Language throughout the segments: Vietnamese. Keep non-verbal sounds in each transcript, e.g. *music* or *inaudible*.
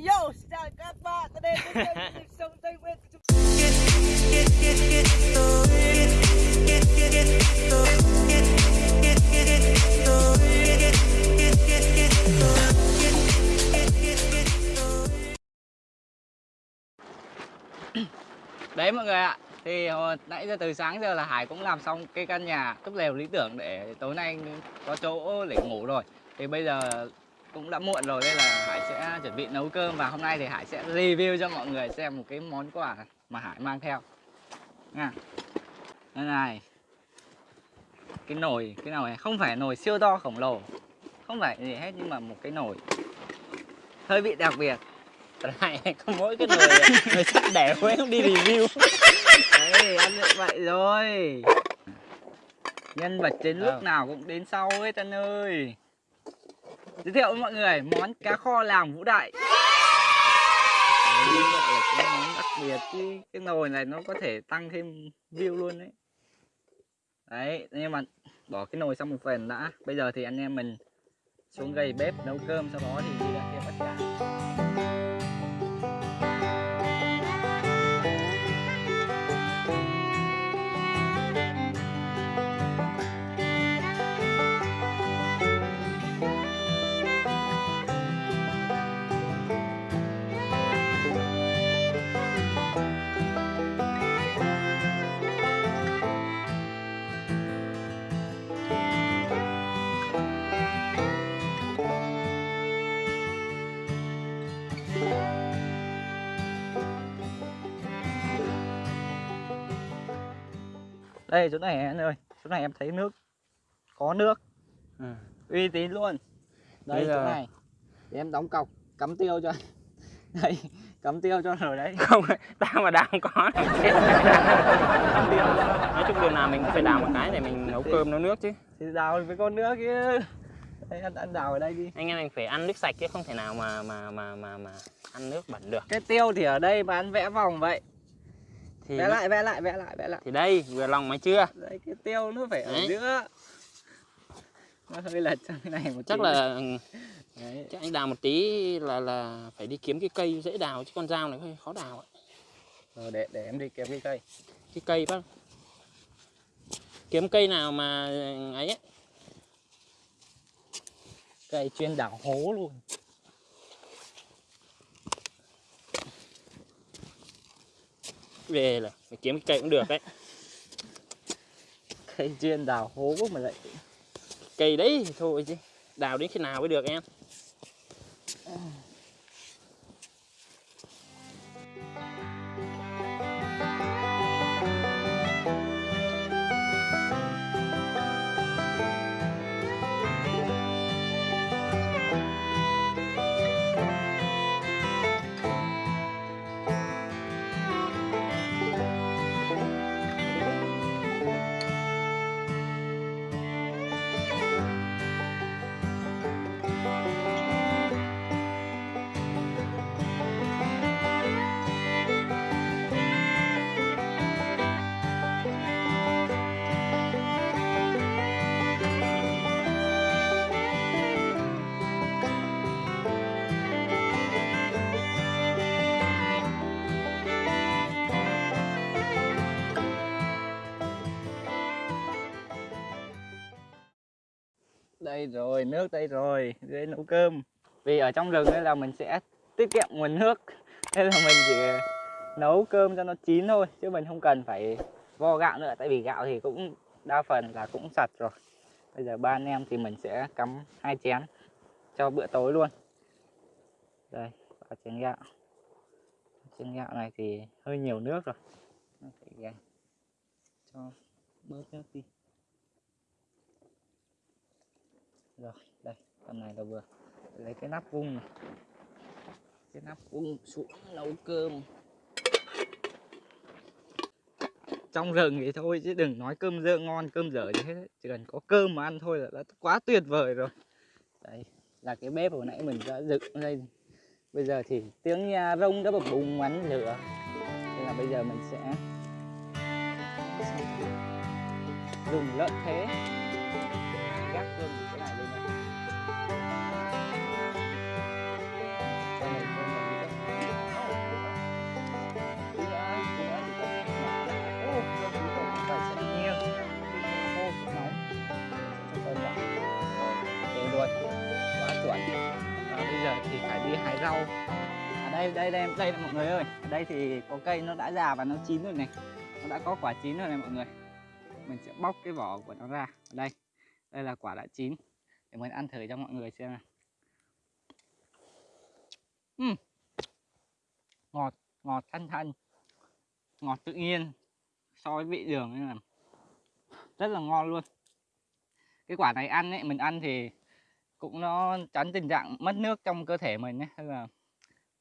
Yo, xin chào các bạn, đây sông Tây Nguyên Đấy mọi người ạ. Thì hồi nãy giờ từ sáng giờ là Hải cũng làm xong cái căn nhà túp lều lý tưởng để tối nay có chỗ để ngủ rồi. Thì bây giờ cũng đã muộn rồi nên là Hải sẽ chuẩn bị nấu cơm và hôm nay thì Hải sẽ review cho mọi người xem một cái món quà mà Hải mang theo. Nha. Đây này. Cái nồi cái nồi này? Không phải nồi siêu to khổng lồ. Không phải gì hết nhưng mà một cái nồi. Hơi bị đặc biệt. Này *laughs* có mỗi cái nồi *laughs* nồi sắt đẻ quên không đi review. Đấy, ăn được vậy rồi. Nhân vật chính lúc Ờ. nào cũng đến sau ấy Tân ơi Giới thiệu với mọi người món cá kho làng Vũ Đại. Đấy, là cái món đặc biệt chứ Cái nồi này nó có thể tăng thêm view luôn đấy. Đấy, nhưng mà bỏ cái nồi sang một phần đã. Bây giờ thì anh em mình xuống gầy bếp nấu cơm Sau đó thì đi ra kia bắt cá. Đây chỗ này anh ơi. Chỗ này em thấy nước. Có nước. Ừ. Uy tín luôn. Đây Bây chỗ giờ- này. Để em đóng cọc Cắm tiêu cho. Anh. *laughs* Đây Cắm tiêu cho rồi đấy. *laughs* Không tao mà đào có này. *laughs* Nói chung điều nào mình cũng phải đào một cái để mình nấu cơm nấu nước chứ. Thì đào với con nước kia Đây ăn, ăn đào ở đây đi. Anh em mình phải ăn nước sạch chứ không thể nào mà mà mà mà mà ăn nước bẩn được. Cái tiêu thì ở đây mà anh vẽ vòng vậy thì Vẽ lại vẽ lại vẽ lại vẽ lại thì đây vừa lòng mày chưa Đấy cái tiêu nó phải ở Đấy. giữa Nó hơi lật sang cái này một chắc tí. là Đấy. chắc anh đào một tí là là phải đi kiếm cái cây dễ đào chứ con dao này hơi khó đào ấy. Rồi để, để em đi kiếm cái cây cái cây bác kiếm cây nào mà ấy ấy. Cây chuyên đào hố luôn về là phải kiếm cái cây cũng được đấy. *laughs* Cây chuyên đào hố mà lại cây đấy thôi chứ đào đến khi nào mới được em Đây rồi, nước đây rồi, đây nấu cơm. Vì ở trong rừng nên là mình sẽ tiết kiệm nguồn nước. *laughs* Nên là mình chỉ nấu cơm cho nó chín thôi Chứ mình không cần phải vo gạo nữa. Tại vì gạo thì cũng đa phần là cũng sạch rồi. Bây giờ ba anh em thì mình sẽ cắm hai chén cho bữa tối luôn. Đây, và chén gạo. Chén gạo này thì hơi nhiều nước rồi. Cho bớt nước đi. Rồi, đây, tầm này là vừa. Lấy cái nắp vung này. Cái nắp vung xuống nấu cơm. Trong rừng thì thôi chứ đừng nói cơm dơ ngon, cơm dở gì hết. Chỉ cần có cơm mà ăn thôi là đã quá tuyệt vời rồi. Đây, là cái bếp hồi nãy mình đã dựng lên. Bây giờ thì tiếng nhà rông đã bập bùng bắn lửa. Nên là bây giờ mình sẽ dùng lợn thế. Gác cơm. Rau. Ở đây đây đây đây mọi người ơi. Ở đây thì có cây nó đã già và nó chín rồi này. Nó đã có quả chín rồi này mọi người. Mình sẽ bóc cái vỏ của nó ra. Ở đây đây là quả đã chín. Để mình ăn thử cho mọi người xem nào. Uhm. ngọt ngọt thanh thanh ngọt tự nhiên. So với vị đường nên là rất là ngon luôn. Cái quả này ăn ấy, mình ăn thì cũng nó tránh tình trạng mất nước trong cơ thể mình nhé. Hay là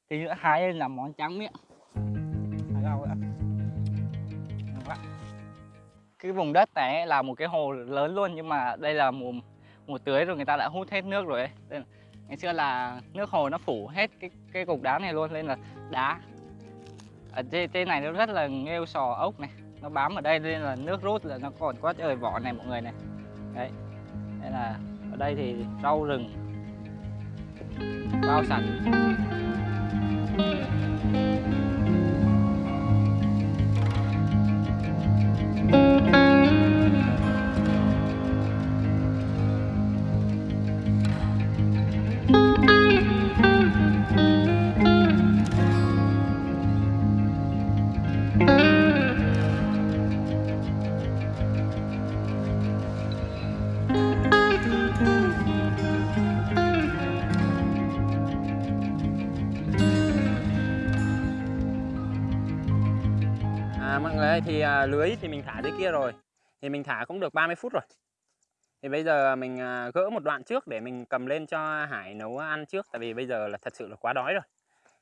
thì nữa hái lên làm món tráng miệng. Rau đã cái vùng đất này là một cái hồ lớn luôn nhưng mà đây là mùa mùa tưới rồi người ta đã hút hết nước rồi ấy. Nên ngày xưa là nước hồ nó phủ hết cái cái cục đá này luôn nên là đá. Ở trên, trên này nó rất là nghêu sò ốc này nó bám ở đây nên là nước rút là nó còn quá trời vỏ này mọi người này. Đấy. Nên là đây thì rau rừng. Bao sạch. À, lưới thì mình thả dưới kia rồi. Thì mình thả cũng được 30 phút rồi. Thì bây giờ mình à, gỡ một đoạn trước để mình cầm lên cho Hải nấu ăn trước tại vì bây giờ là thật sự là quá đói rồi.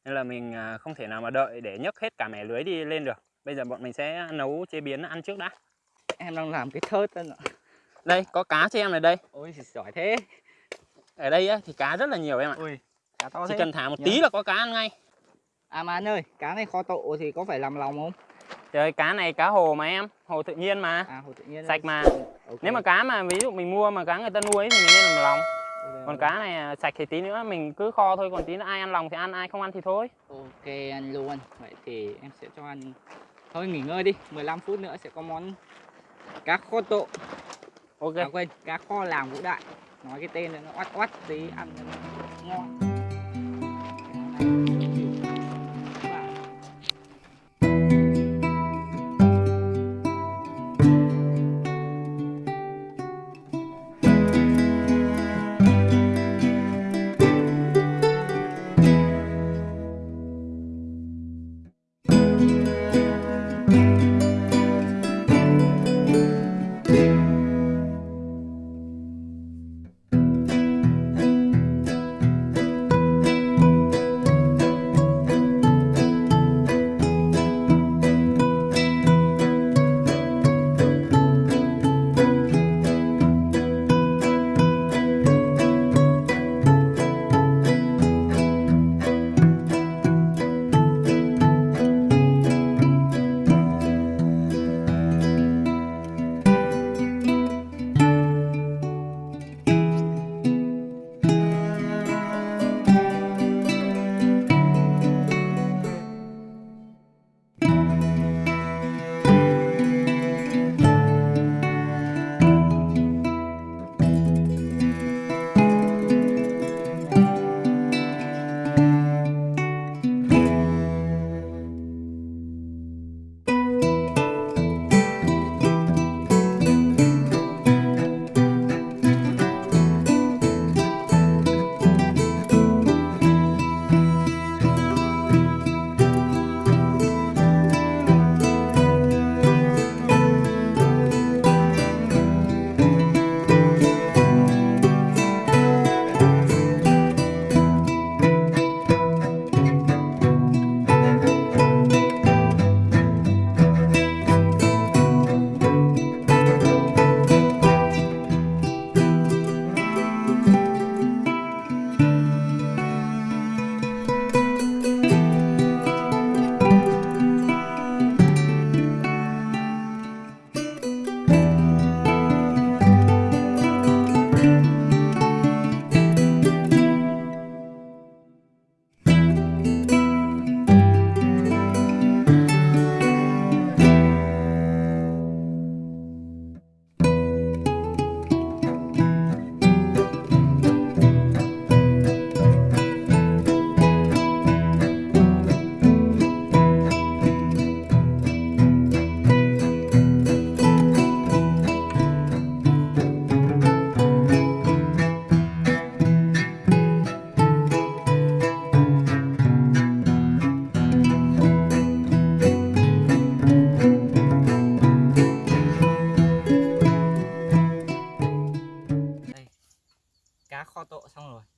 Nên là mình à, không thể nào mà đợi để nhấc hết cả mẻ lưới đi lên được. Bây giờ bọn mình sẽ nấu chế biến ăn trước đã. Em đang làm cái thớt đó đây có cá cho em này đây. Ôi giỏi thế. Ở đây á, thì cá rất là nhiều em ạ. Ui cá to chỉ thế. cần thả một Nhớ. tí là có cá ăn ngay. À mà anh ơi cá này kho tộ thì có phải làm lòng không trời cá này cá hồ mà em hồ tự nhiên mà. À hồ tự nhiên. Sạch mà. Ok. nếu mà cá mà ví dụ mình mua mà cá người ta nuôi thì mình nên làm lòng. Còn cá này à, sạch thì tí nữa mình cứ kho thôi còn tí nữa ai ăn lòng thì ăn ai không ăn thì thôi. Ok anh luôn. Vậy thì em sẽ cho anh thôi nghỉ ngơi đi 15 phút nữa sẽ có món cá kho tộ. Ok. À quên cá kho làng vũ đại. Nói cái tên này nó oắt oắt tí ăn nó ngon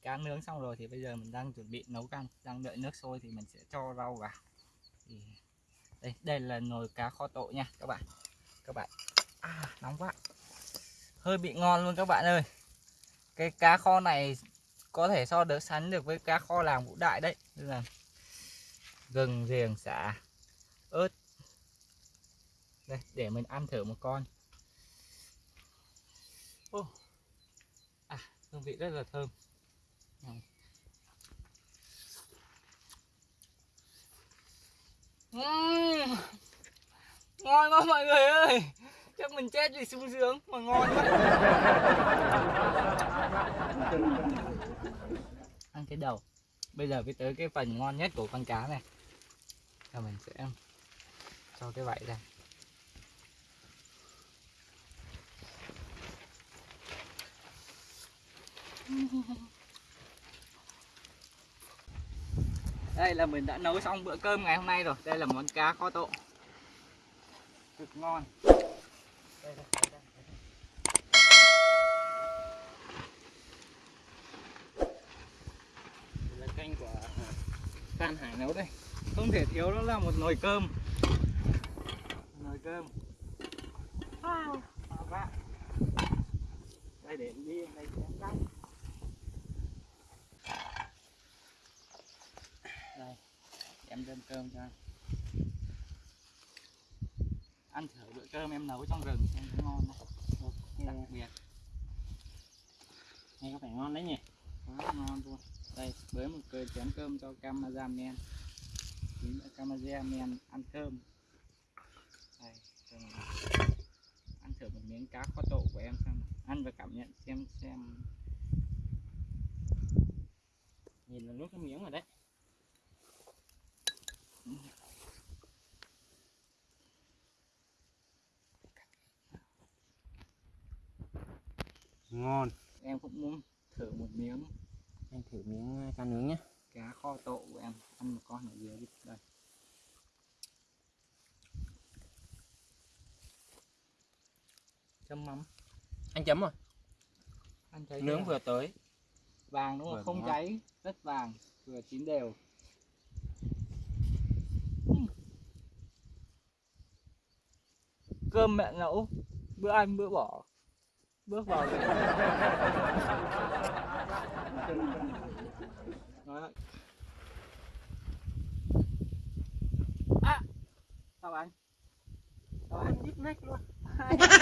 cá nướng xong rồi thì bây giờ mình đang chuẩn bị nấu canh đang đợi nước sôi thì mình sẽ cho rau vào. Thì đây đây là nồi cá kho tộ nha các bạn. Các bạn à, nóng quá. Hơi bị ngon luôn các bạn ơi. Cái cá kho này có thể so được sánh được với cá kho làng vũ đại đấy. Nên là gừng riềng xả ớt. Đây để mình ăn thử một con. Ô. à hương vị rất là thơm. Ừm. ngon quá mọi người ơi. Chắc mình chết vì sung sướng, mà ngon quá. Ăn cái đầu. Bây giờ mới tới cái phần ngon nhất của con cá này. Là mình sẽ cho cái vảy ra. *laughs* đây là mình đã nấu xong bữa cơm ngày hôm nay rồi. Đây là món cá kho tộ. Cực ngon. Đây, đây, đây, là canh của Phan Hải nấu đây. Không thể thiếu đó là một nồi cơm. Nồi cơm. Wow. Đây để đi đây để cắt đây em đem cơm cho anh. Ăn thử bữa cơm em nấu trong rừng em thấy ngon không? Đặc biệt. Nghe có vẻ ngon đấy nhỉ? Quá ngon luôn. Đây với một cái chén cơm cho cameraman cameraman ăn cơm đây ăn thử một miếng cá kho tộ của em xem ăn và cảm nhận xem xem. Nhìn là nuốt cái miếng rồi đấy ngon. Em cũng muốn thử một miếng. Anh thử miếng cá nướng nhé cá kho tộ của em. Ăn một con ở dưới đây. Chấm mắm. Anh chấm rồi. Ăn thấy nướng chưa? vừa tới. Vàng đúng không? Vừa không ngon. cháy rất vàng. Vừa chín đều cơm mẹ nấu bữa ăn bữa bỏ bước vào *laughs* à sao anh sao anh nhít nách luôn *laughs*